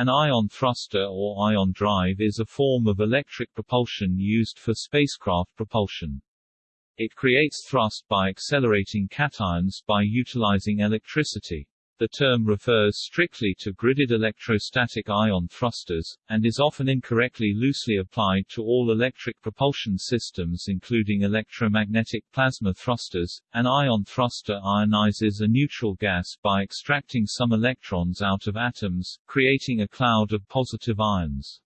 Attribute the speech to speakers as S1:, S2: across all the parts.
S1: An ion thruster or ion drive is a form of electric propulsion used for spacecraft propulsion. It creates thrust by accelerating cations by utilizing electricity. The term refers strictly to gridded electrostatic ion thrusters, and is often incorrectly loosely applied to all electric propulsion systems including electromagnetic plasma thrusters. An ion thruster ionizes a neutral gas by extracting some electrons out of atoms, creating a cloud of positive ions.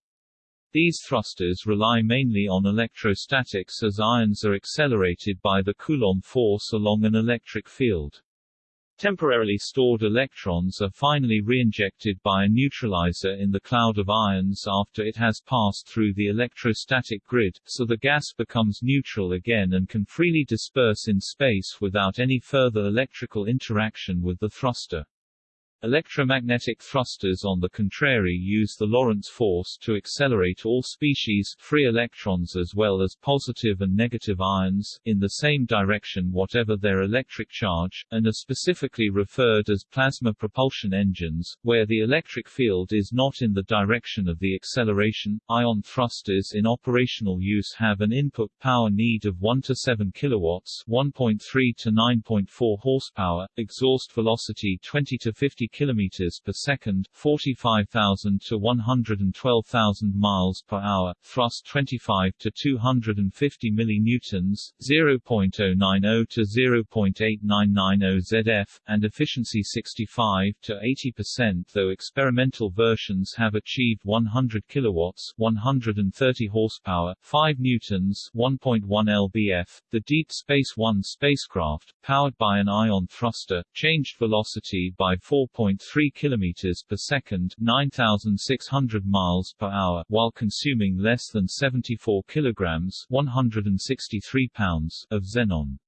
S1: These thrusters rely mainly on electrostatics as ions are accelerated by the Coulomb force along an electric field. Temporarily stored electrons are finally reinjected by a neutralizer in the cloud of ions after it has passed through the electrostatic grid, so the gas becomes neutral again and can freely disperse in space without any further electrical interaction with the thruster. Electromagnetic thrusters on the contrary use the Lorentz force to accelerate all species free electrons as well as positive and negative ions in the same direction whatever their electric charge, and are specifically referred as plasma propulsion engines, where the electric field is not in the direction of the acceleration. Ion thrusters in operational use have an input power need of 1 to 7 kilowatts, 1.3 to 9.4 horsepower, exhaust velocity 20 to 50 kilometers per second, 45,000 to 112,000 miles per hour, thrust 25 to 250 millinewtons, 0.090 to 0.8990 ZF, and efficiency 65 to 80%. Though experimental versions have achieved 100 kilowatts, 130 horsepower, 5 newtons, 1.1 lbf, the Deep Space One spacecraft, powered by an ion thruster, changed velocity by 4. 1.3 km per second 9,600 miles per hour, while consuming less than 74 kilograms 163 pounds of xenon.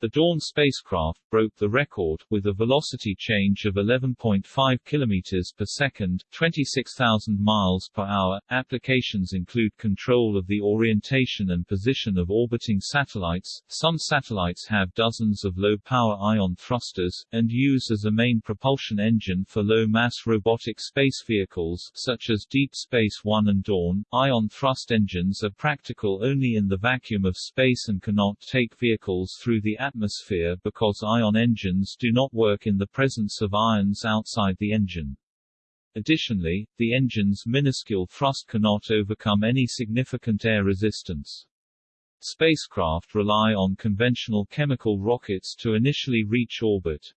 S1: The Dawn spacecraft broke the record, with a velocity change of 11.5 km per second 26,000 miles per hour. Applications include control of the orientation and position of orbiting satellites. Some satellites have dozens of low-power ion thrusters, and use as a main propulsion engine for low-mass robotic space vehicles, such as Deep Space One and Dawn. Ion thrust engines are practical only in the vacuum of space and cannot take vehicles through the atmosphere because ion engines do not work in the presence of ions outside the engine. Additionally, the engine's minuscule thrust cannot overcome any significant air resistance. Spacecraft rely on conventional chemical rockets to initially reach orbit.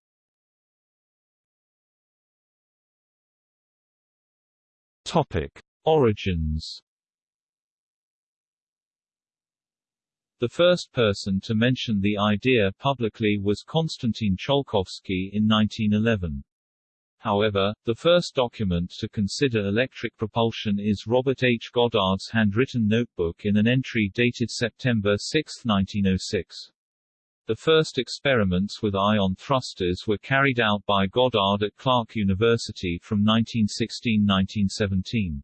S1: Topic. Origins The first person to mention the idea publicly was Konstantin Tsiolkovsky in 1911. However, the first document to consider electric propulsion is Robert H. Goddard's handwritten notebook in an entry dated September 6, 1906. The first experiments with ion thrusters were carried out by Goddard at Clark University from 1916–1917.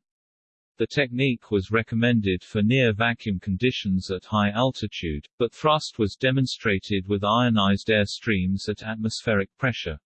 S1: The technique was recommended for near-vacuum conditions at high altitude, but thrust was demonstrated with ionized air streams at atmospheric pressure.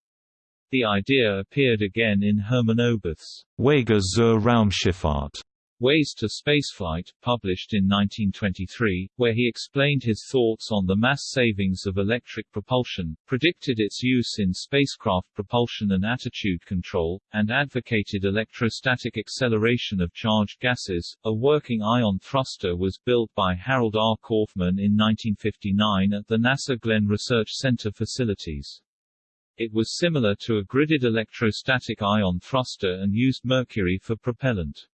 S1: The idea appeared again in Hermann Oberth's Wege zur Raumschifffahrt Ways to Spaceflight, published in 1923, where he explained his thoughts on the mass savings of electric propulsion, predicted its use in spacecraft propulsion and attitude control, and advocated electrostatic acceleration of charged gases. A working ion thruster was built by Harold R. Kaufman in 1959 at the NASA Glenn Research Center facilities. It was similar to a gridded electrostatic ion thruster and used mercury for propellant.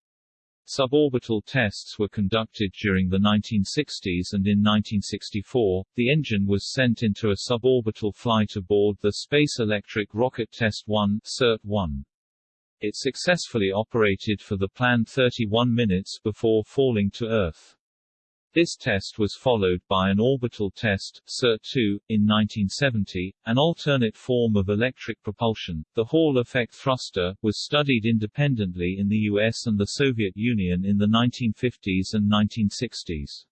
S1: Suborbital tests were conducted during the 1960s and in 1964, the engine was sent into a suborbital flight aboard the Space Electric Rocket Test 1 (SERT-1). It successfully operated for the planned 31 minutes before falling to Earth. This test was followed by an orbital test, SERT-2, in 1970. An alternate form of electric propulsion, the Hall effect thruster, was studied independently in the US and the Soviet Union in the 1950s and 1960s.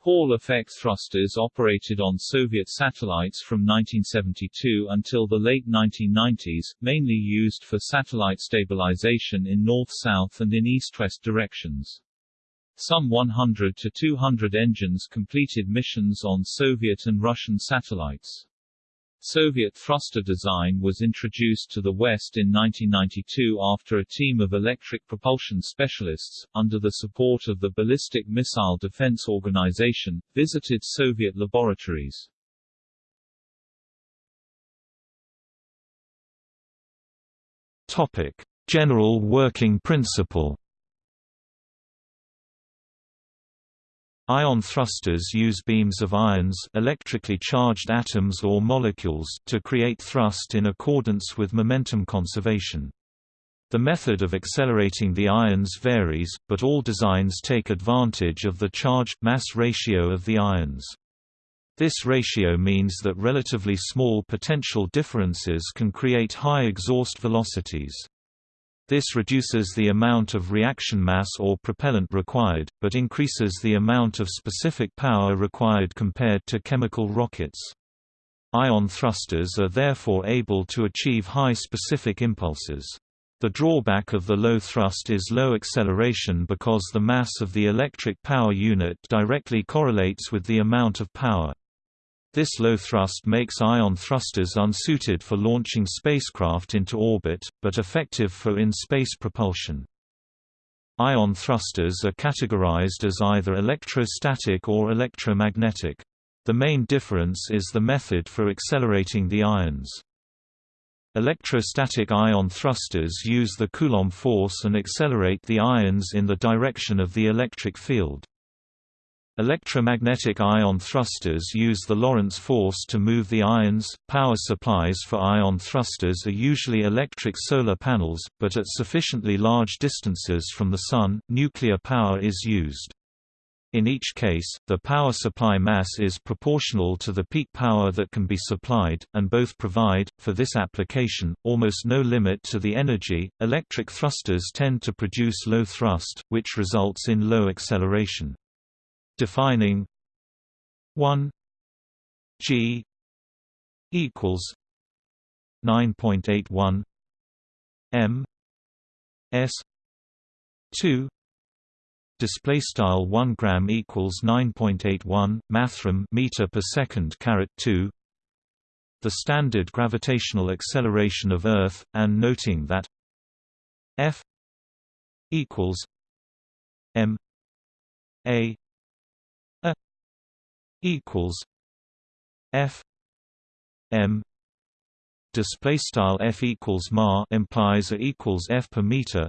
S1: Hall-effect thrusters operated on Soviet satellites from 1972 until the late 1990s, mainly used for satellite stabilization in north-south and in east-west directions. Some 100 to 200 engines completed missions on Soviet and Russian satellites. Soviet thruster design was introduced to the West in 1992 after a team of electric propulsion specialists, under the support of the Ballistic Missile Defense Organization, visited Soviet laboratories.
S2: Topic: General working principle Ion thrusters use beams of ions electrically charged atoms or molecules to create thrust in accordance with momentum conservation. The method of accelerating the ions varies, but all designs take advantage of the charge-mass ratio of the ions. This ratio means that relatively small potential differences can create high exhaust velocities. This reduces the amount of reaction mass or propellant required, but increases the amount of specific power required compared to chemical rockets. Ion thrusters are therefore able to achieve high specific impulses. The drawback of the low thrust is low acceleration because the mass of the electric power unit directly correlates with the amount of power. This low thrust makes ion thrusters unsuited for launching spacecraft into orbit, but effective for in-space propulsion. Ion thrusters are categorized as either electrostatic or electromagnetic. The main difference is the method for accelerating the ions. Electrostatic ion thrusters use the Coulomb force and accelerate the ions in the direction of the electric field. Electromagnetic ion thrusters use the Lorentz force to move the ions. Power supplies for ion thrusters are usually electric solar panels, but at sufficiently large distances from the Sun, nuclear power is used. In each case, the power supply mass is proportional to the peak power that can be supplied, and both provide, for this application, almost no limit to the energy. Electric thrusters tend to produce low thrust, which results in low acceleration defining 1 g equals 9.81 m s 2 display style 1 gram equals 9.81 mathrm meter per second caret 2 the standard gravitational acceleration of earth and noting that f equals m a equals F M display style F equals ma implies A equals F per meter.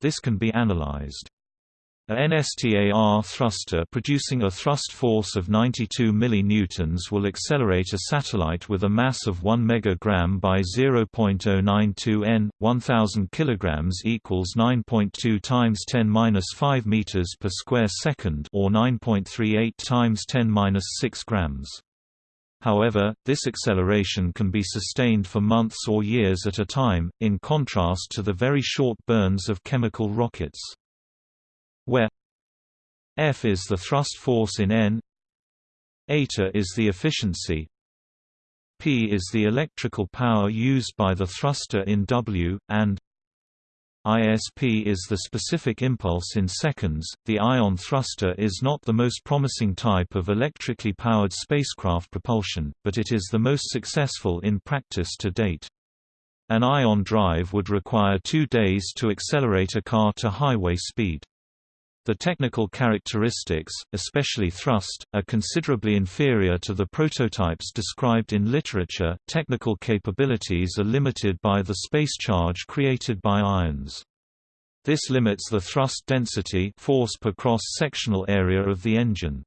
S2: This can be analyzed a NSTAR thruster producing a thrust force of 92 millinewtons will accelerate a satellite with a mass of 1 megagram by 0.092 n. 1000 kilograms equals 9.2 times 10 5 meters per square second, or 9.38 times 10 6 grams. However, this acceleration can be sustained for months or years at a time, in contrast to the very short burns of chemical rockets where F is the thrust force in N eta is the efficiency P is the electrical power used by the thruster in W, and ISP is the specific impulse in seconds. The ion thruster is not the most promising type of electrically powered spacecraft propulsion, but it is the most successful in practice to date. An ion drive would require two days to accelerate a car to highway speed. The technical characteristics, especially thrust, are considerably inferior to the prototypes described in literature. Technical capabilities are limited by the space charge created by ions. This limits the thrust density force per cross-sectional area of the engine.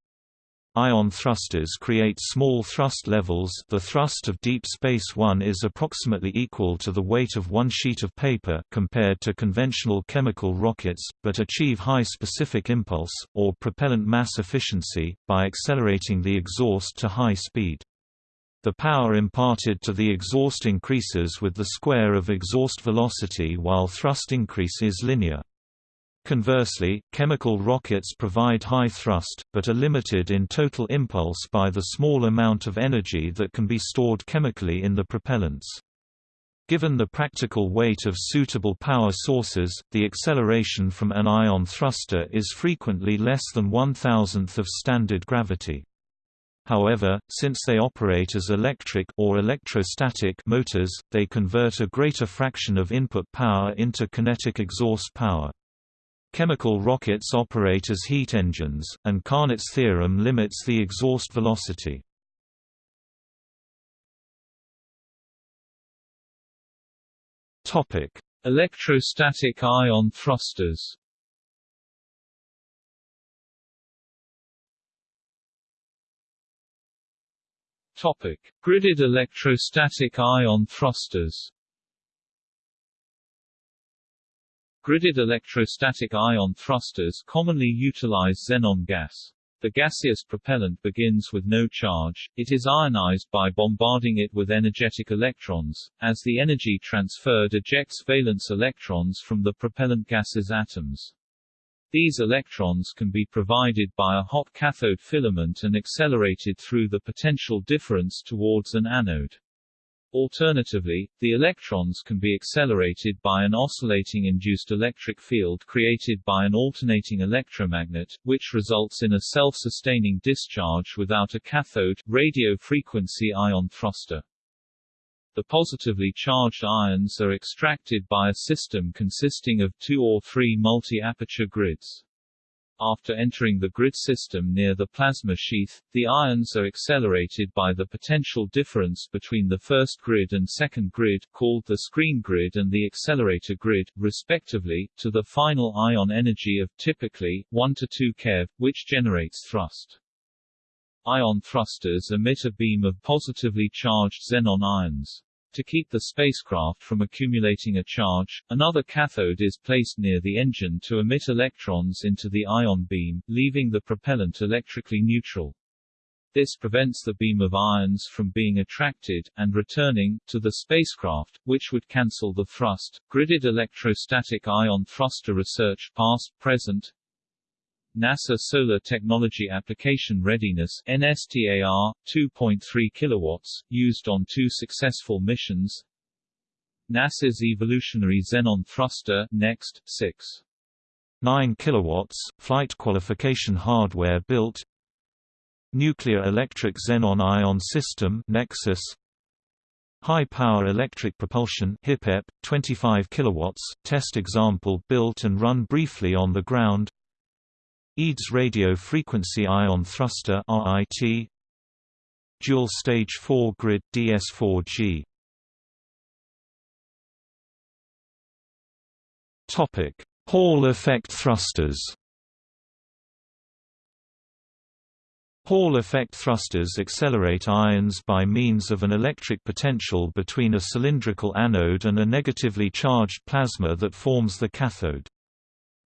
S2: Ion thrusters create small thrust levels the thrust of Deep Space One is approximately equal to the weight of one sheet of paper compared to conventional chemical rockets, but achieve high specific impulse, or propellant mass efficiency, by accelerating the exhaust to high speed. The power imparted to the exhaust increases with the square of exhaust velocity while thrust increase is linear. Conversely, chemical rockets provide high thrust, but are limited in total impulse by the small amount of energy that can be stored chemically in the propellants. Given the practical weight of suitable power sources, the acceleration from an ion thruster is frequently less than one thousandth of standard gravity. However, since they operate as electric or electrostatic motors, they convert a greater fraction of input power into kinetic exhaust power. Chemical rockets operate as heat engines, and Carnot's theorem limits the exhaust velocity.
S1: Electrostatic ion thrusters Topic: Gridded electrostatic ion thrusters. Gridded electrostatic ion thrusters commonly utilize xenon gas. The gaseous propellant begins with no charge, it is ionized by bombarding it with energetic electrons, as the energy transferred ejects valence electrons from the propellant gas's atoms. These electrons can be provided by a hot cathode filament and accelerated through the potential difference towards an anode. Alternatively, the electrons can be accelerated by an oscillating induced electric field created by an alternating electromagnet, which results in a self-sustaining discharge without a cathode, radio frequency ion thruster. The positively charged ions are extracted by a system consisting of two or three multi-aperture grids. After entering the grid system near the plasma sheath, the ions are accelerated by the potential difference between the first grid and second grid called the screen grid and the accelerator grid, respectively, to the final ion energy of typically 1 to 2 keV, which generates thrust. Ion thrusters emit a beam of positively charged xenon ions. To keep the spacecraft from accumulating a charge, another cathode is placed near the engine to emit electrons into the ion beam, leaving the propellant electrically neutral. This prevents the beam of ions from being attracted, and returning, to the spacecraft, which would cancel the thrust. Gridded electrostatic ion thruster research past, present, NASA Solar Technology Application Readiness NSTAR 2.3 kilowatts used on two successful missions. NASA's Evolutionary Xenon Thruster Next 6
S2: 9 kilowatts flight qualification hardware built. Nuclear Electric Xenon Ion System NEXIS. High Power Electric Propulsion HIPEP 25 kilowatts test example built and run briefly on the ground EADS Radio Frequency Ion Thruster RIT Dual Stage 4 Grid DS4G Topic. Hall effect thrusters. Hall effect thrusters accelerate ions by means of an electric potential between a cylindrical anode and a negatively charged plasma that forms the cathode.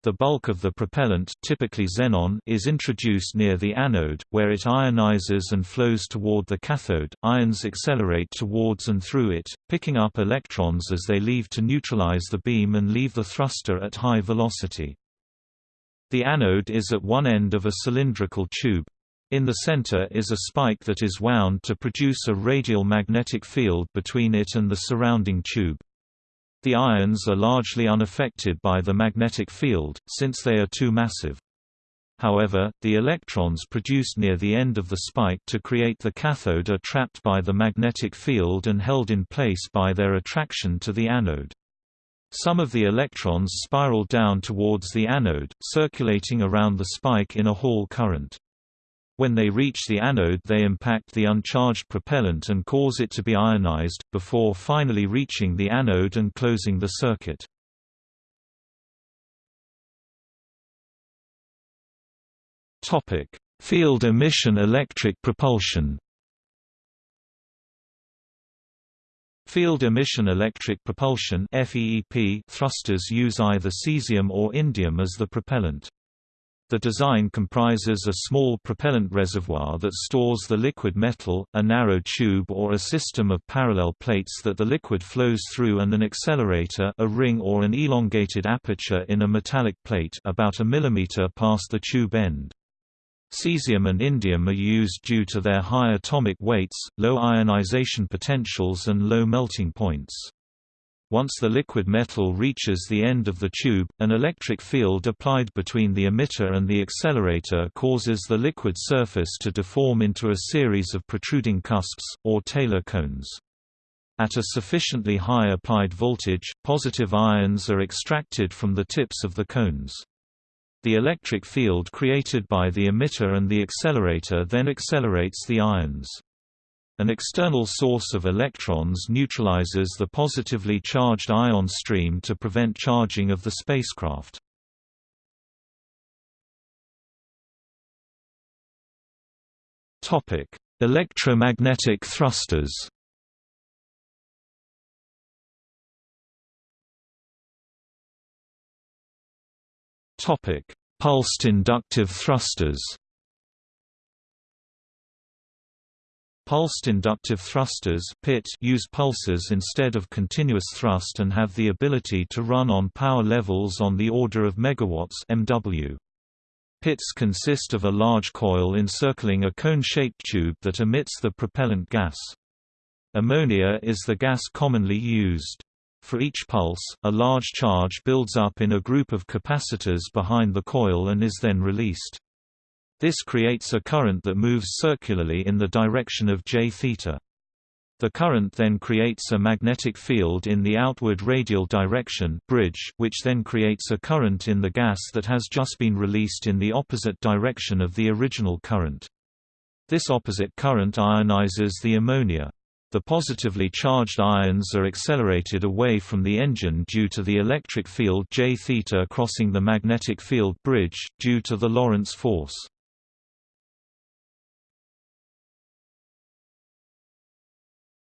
S2: The bulk of the propellant typically xenon is introduced near the anode, where it ionizes and flows toward the cathode. Ions accelerate towards and through it, picking up electrons as they leave to neutralize the beam and leave the thruster at high velocity. The anode is at one end of a cylindrical tube. In the center is a spike that is wound to produce a radial magnetic field between it and the surrounding tube. The ions are largely unaffected by the magnetic field, since they are too massive. However, the electrons produced near the end of the spike to create the cathode are trapped by the magnetic field and held in place by their attraction to the anode. Some of the electrons spiral down towards the anode, circulating around the spike in a Hall current. When they reach the anode they impact the uncharged propellant and cause it to be ionized, before finally reaching the anode and closing the circuit. Field emission electric propulsion Field emission electric propulsion thrusters use either cesium or indium as the propellant. The design comprises a small propellant reservoir that stores the liquid metal, a narrow tube or a system of parallel plates that the liquid flows through and an accelerator a ring or an elongated aperture in a metallic plate about a millimeter past the tube end. Cesium and indium are used due to their high atomic weights, low ionization potentials and low melting points. Once the liquid metal reaches the end of the tube, an electric field applied between the emitter and the accelerator causes the liquid surface to deform into a series of protruding cusps, or Taylor cones. At a sufficiently high applied voltage, positive ions are extracted from the tips of the cones. The electric field created by the emitter and the accelerator then accelerates the ions. An external source of electrons neutralizes the positively charged ion stream to prevent charging of the spacecraft. Topic: Electromagnetic thrusters. Topic: Pulsed inductive thrusters. Pulsed inductive thrusters PIT use pulses instead of continuous thrust and have the ability to run on power levels on the order of megawatts MW. Pits consist of a large coil encircling a cone-shaped tube that emits the propellant gas. Ammonia is the gas commonly used. For each pulse, a large charge builds up in a group of capacitors behind the coil and is then released. This creates a current that moves circularly in the direction of j theta. The current then creates a magnetic field in the outward radial direction bridge, which then creates a current in the gas that has just been released in the opposite direction of the original current. This opposite current ionizes the ammonia. The positively charged ions are accelerated away from the engine due to the electric field J theta crossing the magnetic field bridge, due to the Lorentz force.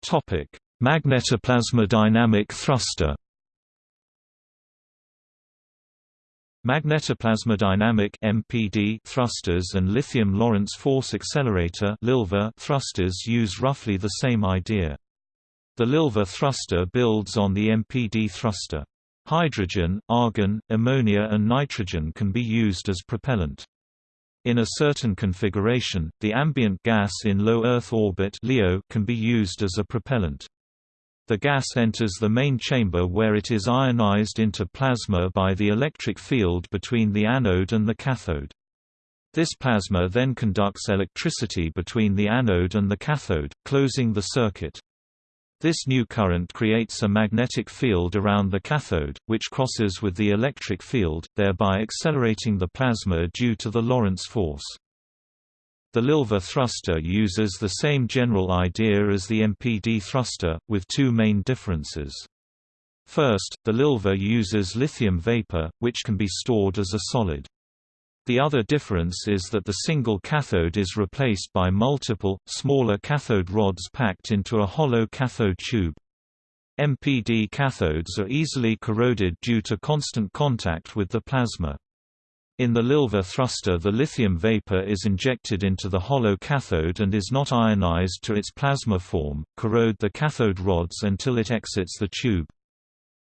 S2: Topic: Magnetoplasmodynamic thruster. Magnetoplasmodynamic (MPD) thrusters and lithium Lorentz force accelerator (LiLFA) thrusters use roughly the same idea. The LiLFA thruster builds on the MPD thruster. Hydrogen, argon, ammonia and nitrogen can be used as propellant. In a certain configuration, the ambient gas in low Earth orbit LEO can be used as a propellant. The gas enters the main chamber where it is ionized into plasma by the electric field between the anode and the cathode. This plasma then conducts electricity between the anode and the cathode, closing the circuit. This new current creates a magnetic field around the cathode, which crosses with the electric field, thereby accelerating the plasma due to the Lorentz force. The LiLFA thruster uses the same general idea as the MPD thruster, with two main differences. First, the LiLFA uses lithium vapor, which can be stored as a solid. The other difference is that the single cathode is replaced by multiple, smaller cathode rods packed into a hollow cathode tube. MPD cathodes are easily corroded due to constant contact with the plasma. In the LiLFA thruster the lithium vapor is injected into the hollow cathode and is not ionized to its plasma form, corrode the cathode rods until it exits the tube.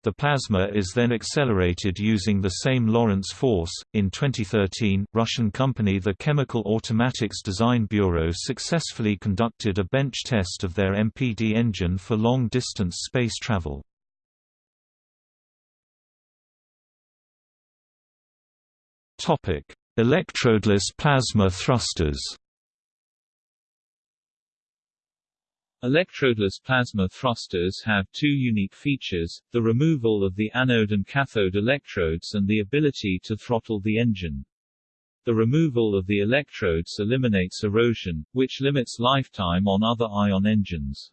S2: The plasma is then accelerated using the same Lorentz force. In 2013, Russian company the Chemical Automatics Design Bureau successfully conducted a bench test of their MPD engine for long distance space travel. Topic: Electrodeless plasma thrusters.
S1: Electrodeless plasma thrusters have two unique features, the removal of the anode and cathode electrodes and the ability to throttle the engine. The removal of the electrodes eliminates erosion, which limits lifetime on other ion engines.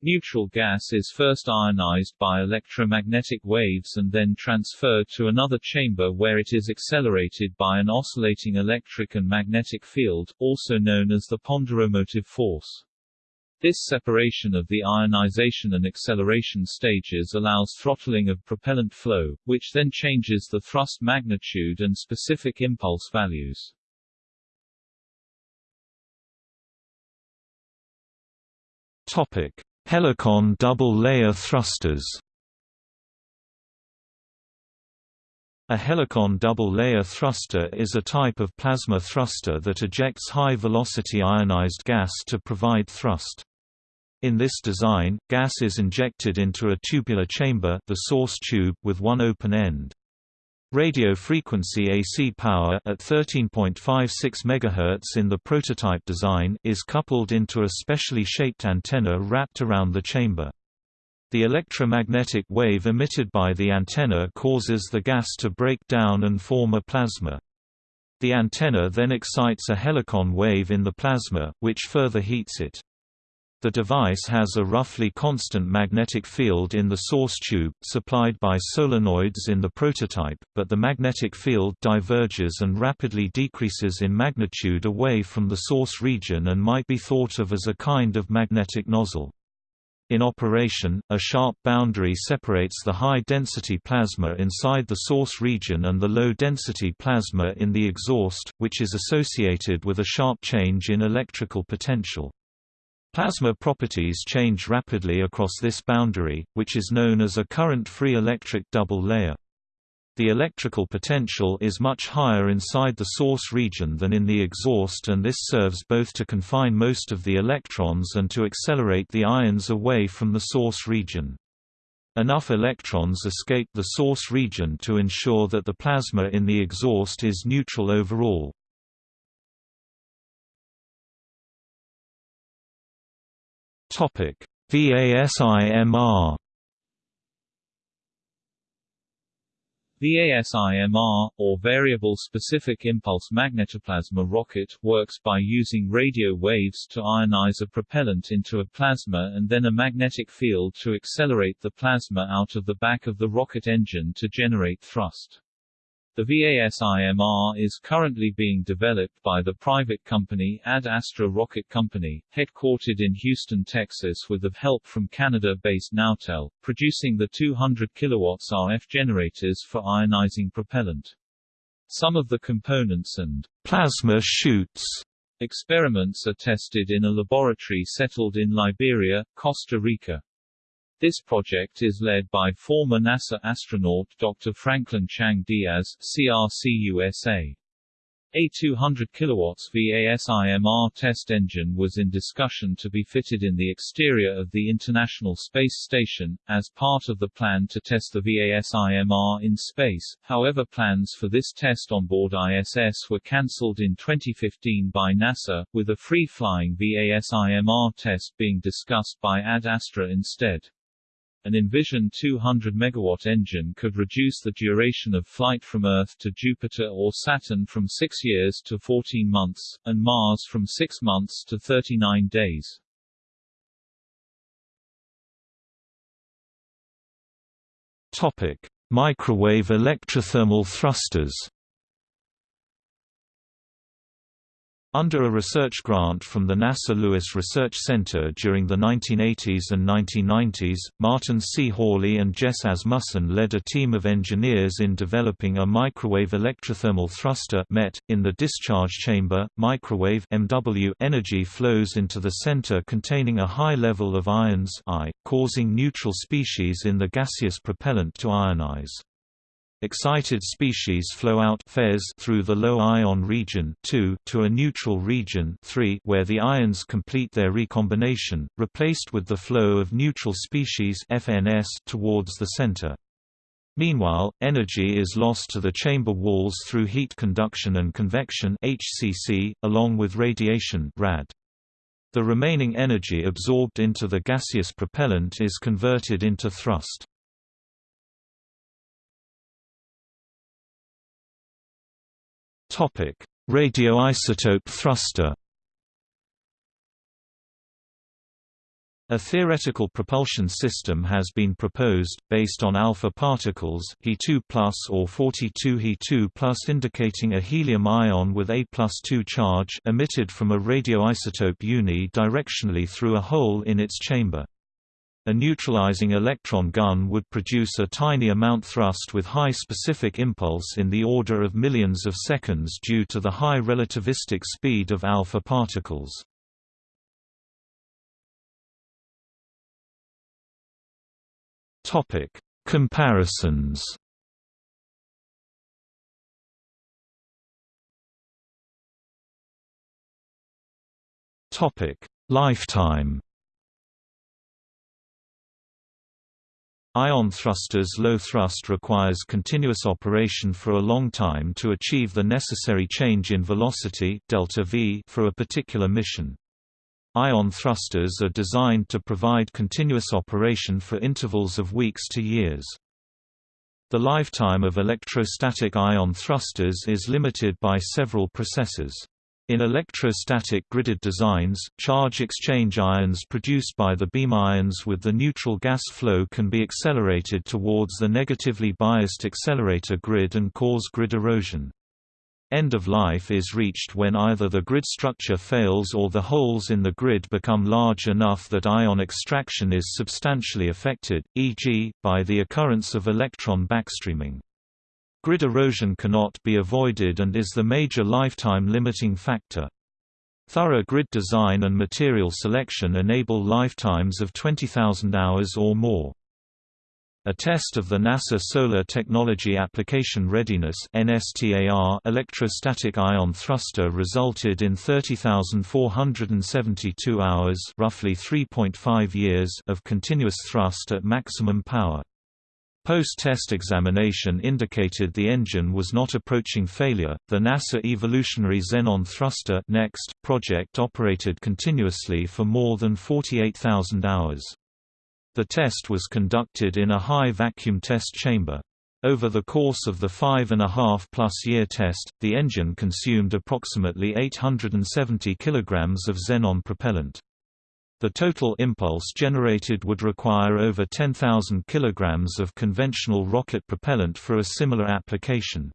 S1: Neutral gas is first ionized by electromagnetic waves and then transferred to another chamber where it is accelerated by an oscillating electric and magnetic field, also known as the ponderomotive force. This separation of the ionization and acceleration stages allows throttling of propellant flow, which then changes the thrust magnitude and specific impulse values.
S2: Topic: Helicon double-layer thrusters. A helicon double-layer thruster is a type of plasma thruster that ejects high-velocity ionized gas to provide thrust. In this design, gas is injected into a tubular chamber the source tube with one open end. Radio frequency AC power at 13.56 MHz in the prototype design is coupled into a specially shaped antenna wrapped around the chamber. The electromagnetic wave emitted by the antenna causes the gas to break down and form a plasma. The antenna then excites a helicon wave in the plasma, which further heats it. The device has a roughly constant magnetic field in the source tube, supplied by solenoids in the prototype, but the magnetic field diverges and rapidly decreases in magnitude away from the source region and might be thought of as a kind of magnetic nozzle. In operation, a sharp boundary separates the high-density plasma inside the source region and the low-density plasma in the exhaust, which is associated with a sharp change in electrical potential. Plasma properties change rapidly across this boundary, which is known as a current-free electric double layer. The electrical potential is much higher inside the source region than in the exhaust and this serves both to confine most of the electrons and to accelerate the ions away from the source region. Enough electrons escape the source region to ensure that the plasma in the exhaust is neutral overall. VASIMR
S1: VASIMR, or Variable Specific Impulse Magnetoplasma rocket, works by using radio waves to ionize a propellant into a plasma and then a magnetic field to accelerate the plasma out of the back of the rocket engine to generate thrust. The VASIMR is currently being developed by the private company Ad Astra Rocket Company, headquartered in Houston, Texas with the help from Canada-based Nautel, producing the 200 kW RF generators for ionizing propellant. Some of the components and
S2: plasma shoots
S1: experiments are tested in a laboratory settled in Liberia, Costa Rica. This project is led by former NASA astronaut Dr. Franklin Chang Diaz, CRC-USA. A 200 kW VASIMR test engine was in discussion to be fitted in the exterior of the International Space Station, as part of the plan to test the VASIMR in space, however plans for this test on board ISS were cancelled in 2015 by NASA, with a free-flying VASIMR test being discussed by Ad Astra instead. An Envision 200 MW engine could reduce the duration of flight from Earth to Jupiter or Saturn from 6 years to 14 months, and Mars from 6 months to 39 days.
S2: Topic: Microwave electrothermal thrusters. Under a research grant from the NASA Lewis Research Center during the 1980s and 1990s, Martin C. Hawley and Jess Asmussen led a team of engineers in developing a microwave electrothermal thruster MET. .In the discharge chamber, microwave MW energy flows into the center containing a high level of ions I, causing neutral species in the gaseous propellant to ionize. Excited species flow out through the low ion region 2 to a neutral region 3 where the ions complete their recombination, replaced with the flow of neutral species FNS towards the center. Meanwhile, energy is lost to the chamber walls through heat conduction and convection HCC, along with radiation RAD. The remaining energy absorbed into the gaseous propellant is converted into thrust. Topic: Radioisotope thruster. A theoretical propulsion system has been proposed, based on alpha particles He2 or 42 He2 indicating a helium ion with A 2 charge emitted from a radioisotope uni-directionally through a hole in its chamber. A neutralizing electron gun would produce a tiny amount thrust with high specific impulse in the order of millions of seconds due to the high relativistic speed of alpha particles. Topic: Comparisons. Topic: Lifetime. Ion thrusters low thrust requires continuous operation for a long time to achieve the necessary change in velocity delta v for a particular mission. Ion thrusters are designed to provide continuous operation for intervals of weeks to years. The lifetime of electrostatic ion thrusters is limited by several processes. In electrostatic gridded designs, charge exchange ions produced by the beam ions with the neutral gas flow can be accelerated towards the negatively biased accelerator grid and cause grid erosion. End of life is reached when either the grid structure fails or the holes in the grid become large enough that ion extraction is substantially affected, e.g., by the occurrence of electron backstreaming. Grid erosion cannot be avoided and is the major lifetime limiting factor. Thorough grid design and material selection enable lifetimes of 20,000 hours or more. A test of the NASA Solar Technology Application Readiness (NSTAR) electrostatic ion thruster resulted in 30,472 hours roughly 3.5 years of continuous thrust at maximum power. Post-test examination indicated the engine was not approaching failure. The NASA Evolutionary Xenon Thruster (NEXT) project operated continuously for more than 48,000 hours. The test was conducted in a high vacuum test chamber. Over the course of the five and a half plus year test, the engine consumed approximately 870 kilograms of xenon propellant. The total impulse generated would require over 10,000 kg of conventional rocket propellant for a similar application.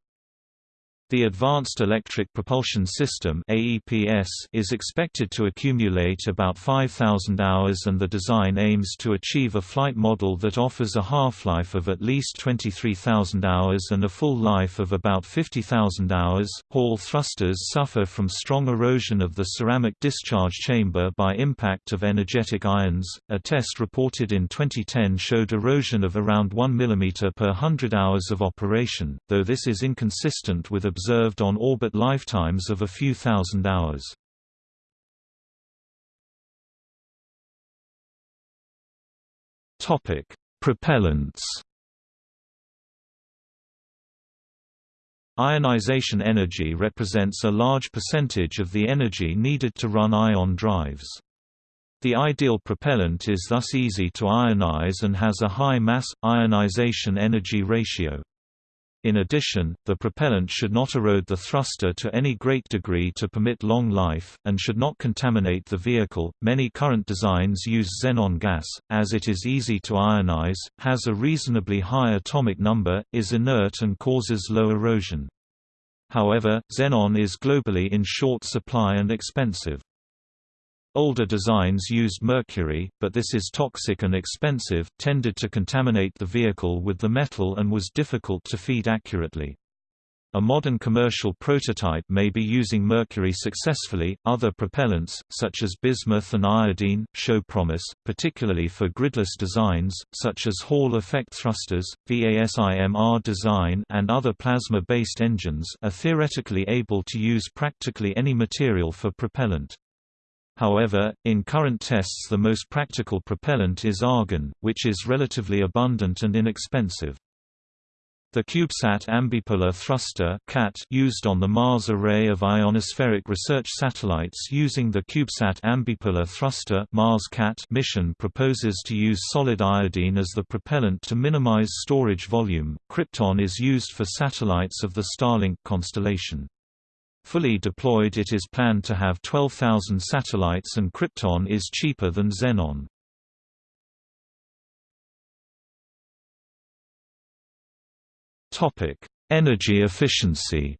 S2: The Advanced Electric Propulsion System is expected to accumulate about 5,000 hours and the design aims to achieve a flight model that offers a half-life of at least 23,000 hours and a full life of about 50,000 hours. Hall thrusters suffer from strong erosion of the ceramic discharge chamber by impact of energetic ions. A test reported in 2010 showed erosion of around 1 mm per 100 hours of operation, though this is inconsistent with observed on-orbit lifetimes of a few thousand hours. Topic: Propellants Ionization energy represents a large percentage of the energy needed to run ion drives. The ideal propellant is thus easy to ionize and has a high mass ionization energy ratio. In addition, the propellant should not erode the thruster to any great degree to permit long life, and should not contaminate the vehicle. Many current designs use xenon gas, as it is easy to ionize, has a reasonably high atomic number, is inert, and causes low erosion. However, xenon is globally in short supply and expensive. Older designs used mercury, but this is toxic and expensive, tended to contaminate the vehicle with the metal and was difficult to feed accurately. A modern commercial prototype may be using mercury successfully. Other propellants, such as bismuth and iodine, show promise, particularly for gridless designs, such as Hall effect thrusters, VASIMR design, and other plasma based engines, are theoretically able to use practically any material for propellant. However, in current tests the most practical propellant is argon, which is relatively abundant and inexpensive. The CubeSat ambipolar thruster used on the Mars array of ionospheric research satellites using the CubeSat ambipolar thruster Mars -CAT mission proposes to use solid iodine as the propellant to minimize storage volume. Krypton is used for satellites of the Starlink constellation. Fully deployed it is planned to have 12,000 satellites and Krypton is cheaper than Xenon. Topic: Energy efficiency.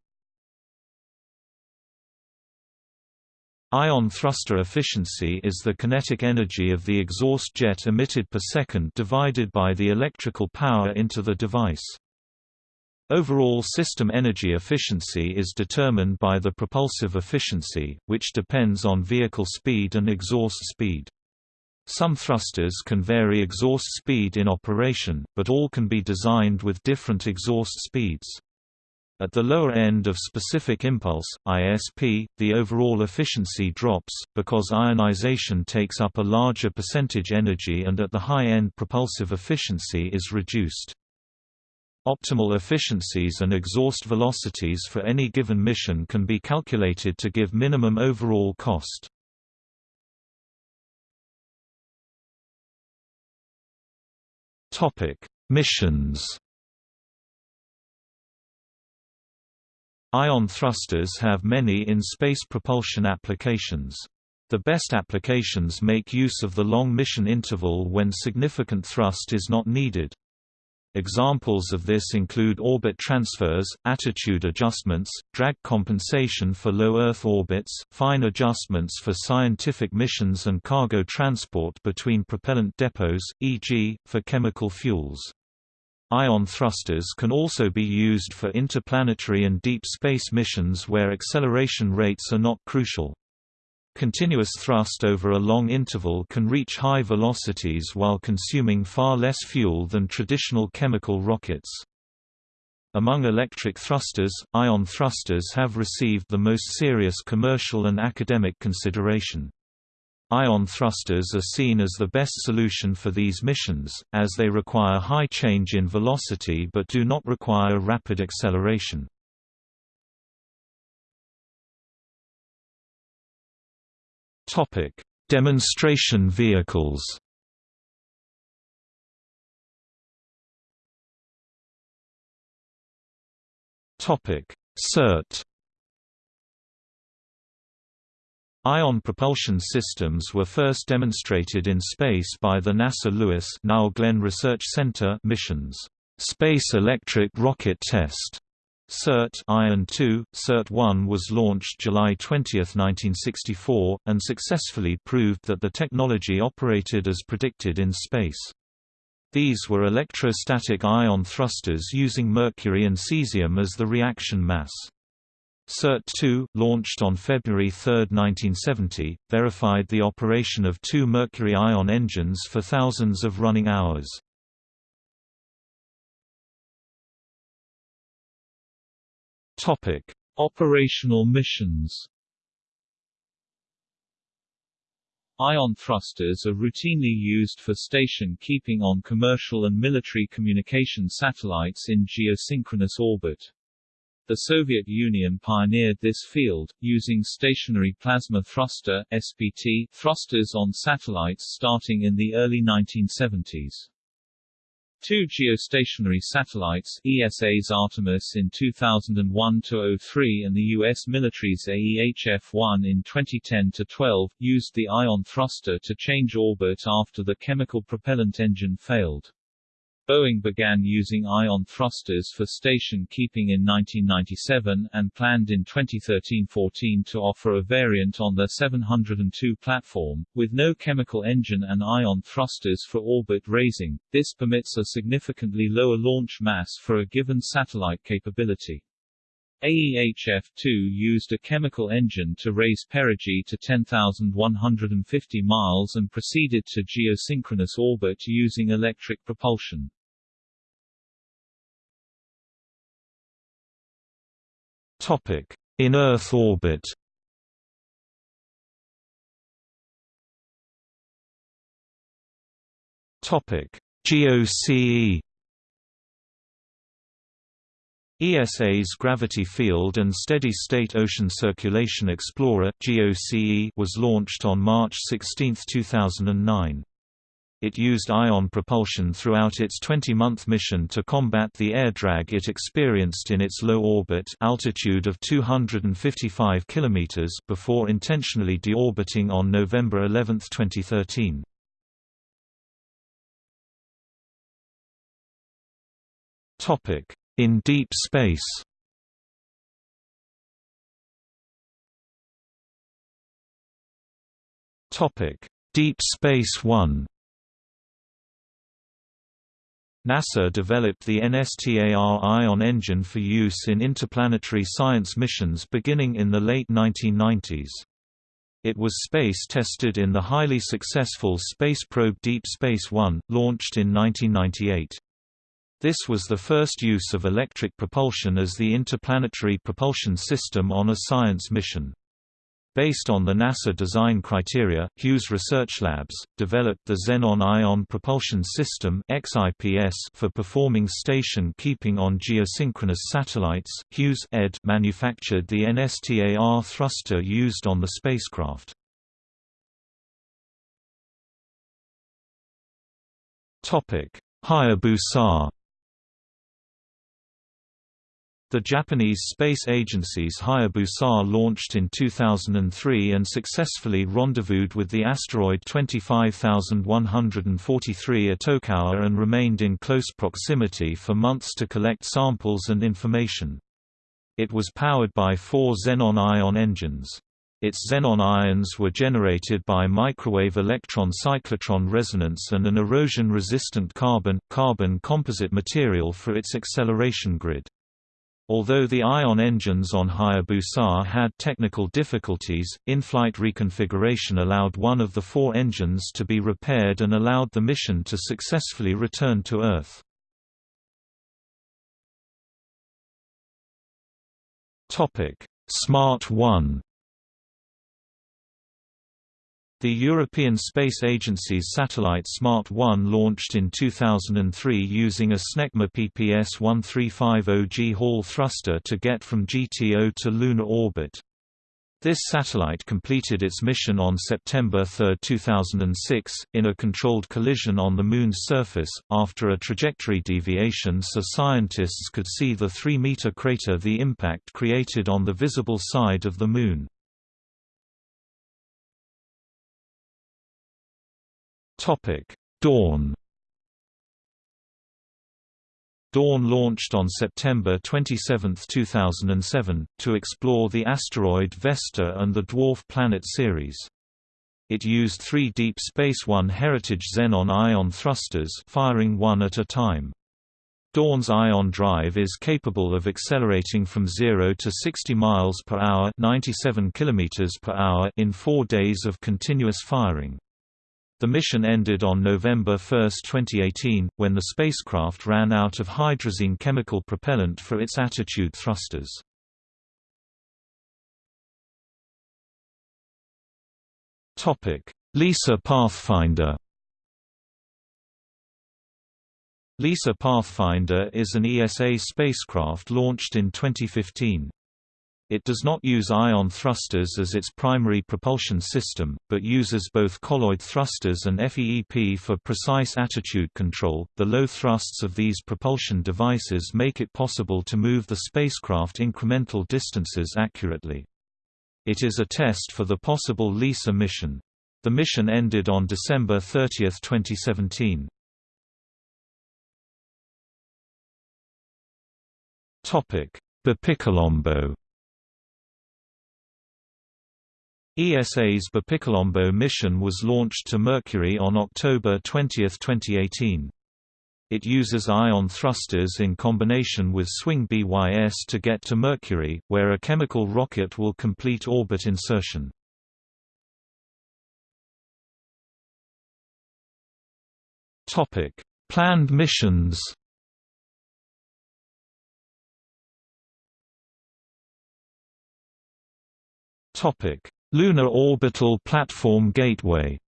S2: Ion thruster efficiency is the kinetic energy of the exhaust jet emitted per second divided by the electrical power into the device. Overall system energy efficiency is determined by the propulsive efficiency, which depends on vehicle speed and exhaust speed. Some thrusters can vary exhaust speed in operation, but all can be designed with different exhaust speeds. At the lower end of specific impulse, ISP, the overall efficiency drops, because ionization takes up a larger percentage energy and at the high end propulsive efficiency is reduced. Optimal efficiencies and exhaust velocities for any given mission can be calculated to give minimum overall cost. Topic: Missions Ion thrusters have many in-space propulsion applications. The best applications make use of the long mission interval when significant thrust is not needed. Examples of this include orbit transfers, attitude adjustments, drag compensation for low Earth orbits, fine adjustments for scientific missions and cargo transport between propellant depots, e.g., for chemical fuels. Ion thrusters can also be used for interplanetary and deep space missions where acceleration rates are not crucial. Continuous thrust over a long interval can reach high velocities while consuming far less fuel than traditional chemical rockets. Among electric thrusters, ion thrusters have received the most serious commercial and academic consideration. Ion thrusters are seen as the best solution for these missions, as they require high change in velocity but do not require rapid acceleration. Demonstration vehicles Topic: SERT Ion propulsion systems were first demonstrated in space by the NASA Lewis now Glenn Research Center missions. Space Electric Rocket Test SERT Ion 2, SERT-1 was launched July 20, 1964, and successfully proved that the technology operated as predicted in space. These were electrostatic ion thrusters using mercury and cesium as the reaction mass. SERT-2, launched on February 3, 1970, verified the operation of two mercury ion engines for thousands of running hours.
S1: Operational missions Ion thrusters are routinely used for station keeping on commercial and military communication satellites in geosynchronous orbit. The Soviet Union pioneered this field, using stationary plasma thruster SPT thrusters on satellites starting in the early 1970s. Two geostationary satellites ESA's Artemis in 2001-03 and the U.S. military's AEHF-1 in 2010-12, used the ion thruster to change orbit after the chemical propellant engine failed. Boeing began using ion thrusters for station keeping in 1997, and planned in 2013-14 to offer a variant on their 702 platform, with no chemical engine and ion thrusters for orbit raising. This permits a significantly lower launch mass for a given satellite capability. AEHF-2 used a chemical engine to raise perigee to 10,150 miles and proceeded to geosynchronous orbit using electric propulsion.
S2: Topic: In Earth orbit Topic: GOCE ESA's Gravity Field and Steady-State Ocean Circulation Explorer was launched on March 16, 2009. It used ion propulsion throughout its 20-month mission to combat the air drag it experienced in its low orbit altitude of 255 km before intentionally deorbiting on November 11, 2013. In deep space Topic: Deep Space One NASA developed the NSTAR Ion engine for use in interplanetary science missions beginning in the late 1990s. It was space-tested in the highly successful space probe Deep Space One, launched in 1998. This was the first use of electric propulsion as the interplanetary propulsion system on a science mission. Based on the NASA design criteria, Hughes Research Labs, developed the Xenon Ion Propulsion System for performing station keeping on geosynchronous satellites. Hughes Ed manufactured the NSTAR thruster used on the spacecraft. Hayabusa the Japanese space agency's Hayabusa launched in 2003 and successfully rendezvoused with the asteroid 25143 Itokawa and remained in close proximity for months to collect samples and information. It was powered by four xenon ion engines. Its xenon ions were generated by microwave electron cyclotron resonance and an erosion-resistant carbon-carbon composite material for its acceleration grid. Although the ion engines on Hayabusa had technical difficulties, in-flight reconfiguration allowed one of the four engines to be repaired and allowed the mission to successfully return to Earth. Smart 1 the European Space Agency's satellite Smart 1 launched in 2003 using a SNECMA PPS 1350G Hall thruster to get from GTO to lunar orbit. This satellite completed its mission on September 3, 2006, in a controlled collision on the Moon's surface, after a trajectory deviation so scientists could see the 3-meter crater the impact created on the visible side of the Moon. Topic: Dawn. Dawn launched on September 27, 2007, to explore the asteroid Vesta and the dwarf planet Ceres. It used three Deep Space One Heritage Xenon ion thrusters firing one at a time. Dawn's ion drive is capable of accelerating from 0 to 60 miles per hour, 97 kilometers per hour in 4 days of continuous firing. The mission ended on November 1, 2018, when the spacecraft ran out of hydrazine chemical propellant for its attitude thrusters. LISA Pathfinder LISA Pathfinder is an ESA spacecraft launched in 2015. It does not use ion thrusters as its primary propulsion system, but uses both colloid thrusters and FEEP for precise attitude control. The low thrusts of these propulsion devices make it possible to move the spacecraft incremental distances accurately. It is a test for the possible LISA mission. The mission ended on December 30, 2017. Topic: BepiColombo ESA's BepiColombo mission was launched to Mercury on October 20, 2018. It uses ion thrusters in combination with swing-bys to get to Mercury, where a chemical rocket will complete orbit insertion. Planned missions Topic Lunar Orbital Platform Gateway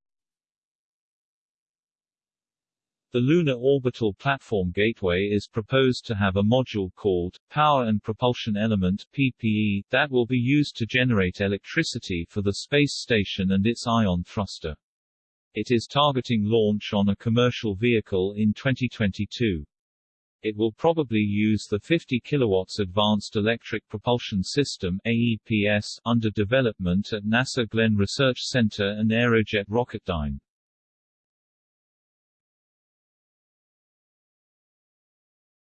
S1: The Lunar Orbital Platform Gateway is proposed to have a module called Power and Propulsion Element PPE that will be used to generate electricity for the space station and its ion thruster. It is targeting launch on a commercial vehicle in 2022. It will probably use the 50 kW Advanced Electric Propulsion System AEPS under development at NASA Glenn Research Center and Aerojet Rocketdyne.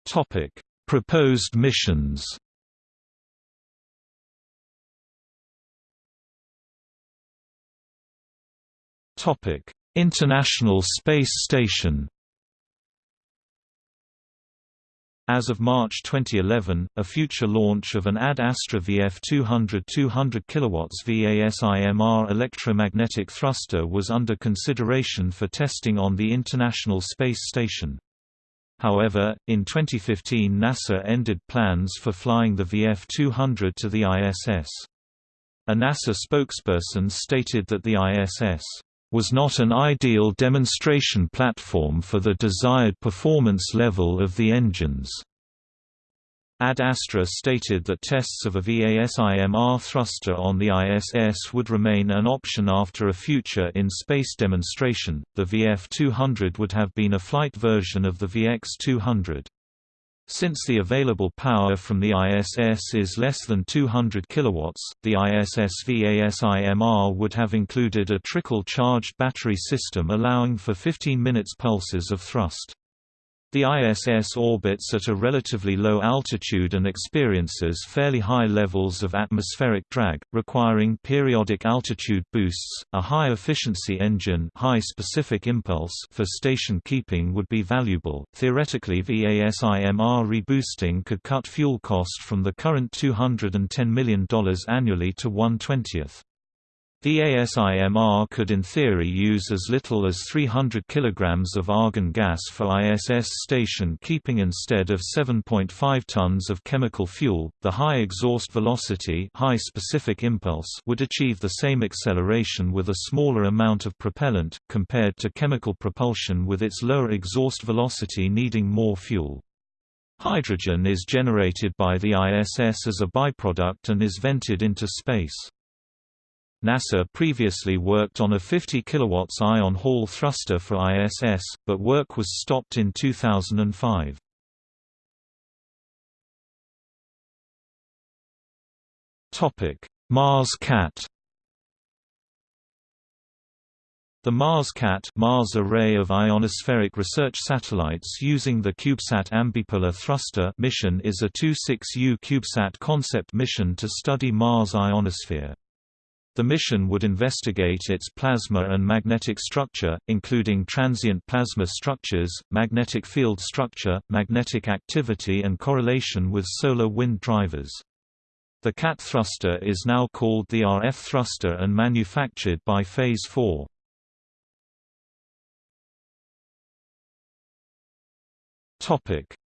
S2: Topic: Proposed missions. Topic: International Space Station As of March 2011, a future launch of an Ad Astra VF200 200 kW VASIMR electromagnetic thruster was under consideration for testing on the International Space Station. However, in 2015 NASA ended plans for flying the VF200 to the ISS. A NASA spokesperson stated that the ISS was not an ideal demonstration platform for the desired performance level of the engines. Ad Astra stated that tests of a VASIMR thruster on the ISS would remain an option after a future in-space demonstration. The VF-200 would have been a flight version of the VX-200. Since the available power from the ISS is less than 200 kW, the ISS VASIMR would have included a trickle-charged battery system allowing for 15 minutes pulses of thrust. The ISS orbits at a relatively low altitude and experiences fairly high levels of atmospheric drag, requiring periodic altitude boosts. A high-efficiency engine, high specific impulse for station keeping would be valuable. Theoretically, VASIMR reboosting could cut fuel cost from the current $210 million annually to 1/20th. VASIMR could in theory use as little as 300 kg of argon gas for ISS station keeping instead of 7.5 tons of chemical fuel. The high exhaust velocity, high specific impulse would achieve the same acceleration with a smaller amount of propellant compared to chemical propulsion with its lower exhaust velocity needing more fuel. Hydrogen is generated by the ISS as a byproduct and is vented into space. NASA previously worked on a 50 kW ion Hall thruster for ISS, but work was stopped in 2005. Mars Cat The Mars Cat Mars array of ionospheric research satellites using the CubeSat Ambipolar Thruster mission is a 26U CubeSat concept mission to study Mars' ionosphere. The mission would investigate its plasma and magnetic structure, including transient plasma structures, magnetic field structure, magnetic activity and correlation with solar wind drivers. The CAT thruster is now called the RF thruster and manufactured by Phase 4.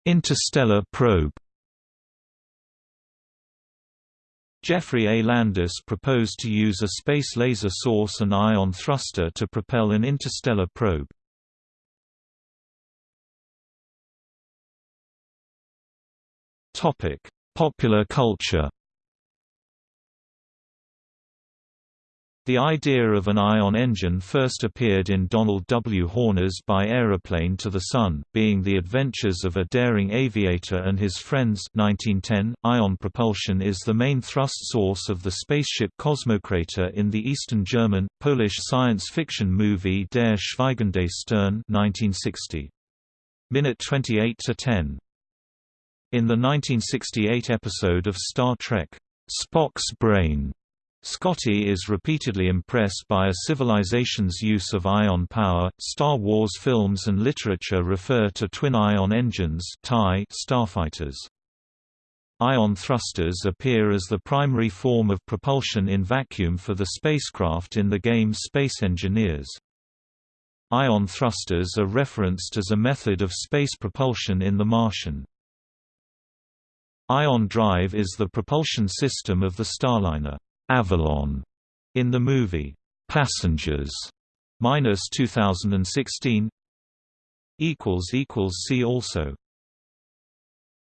S2: Interstellar probe Geoffrey A. Landis proposed to use a space laser source and ion thruster to propel an interstellar probe. Popular culture The idea of an ion engine first appeared in Donald W. Horner's By Aeroplane to the Sun, being the adventures of a daring aviator and his friends 1910. .Ion propulsion is the main thrust source of the spaceship Cosmocrator in the Eastern German, Polish science fiction movie Der Schweigende Stern 1960. Minute 28 to 10. In the 1968 episode of Star Trek, Spock's Brain, Scotty is repeatedly impressed by a civilization's use of ion power. Star Wars films and literature refer to twin ion engines starfighters. Ion thrusters appear as the primary form of propulsion in vacuum for the spacecraft in the game Space Engineers. Ion thrusters are referenced as a method of space propulsion in The Martian. Ion drive is the propulsion system of the Starliner. Avalon in the movie Passengers minus 2016 equals equals see also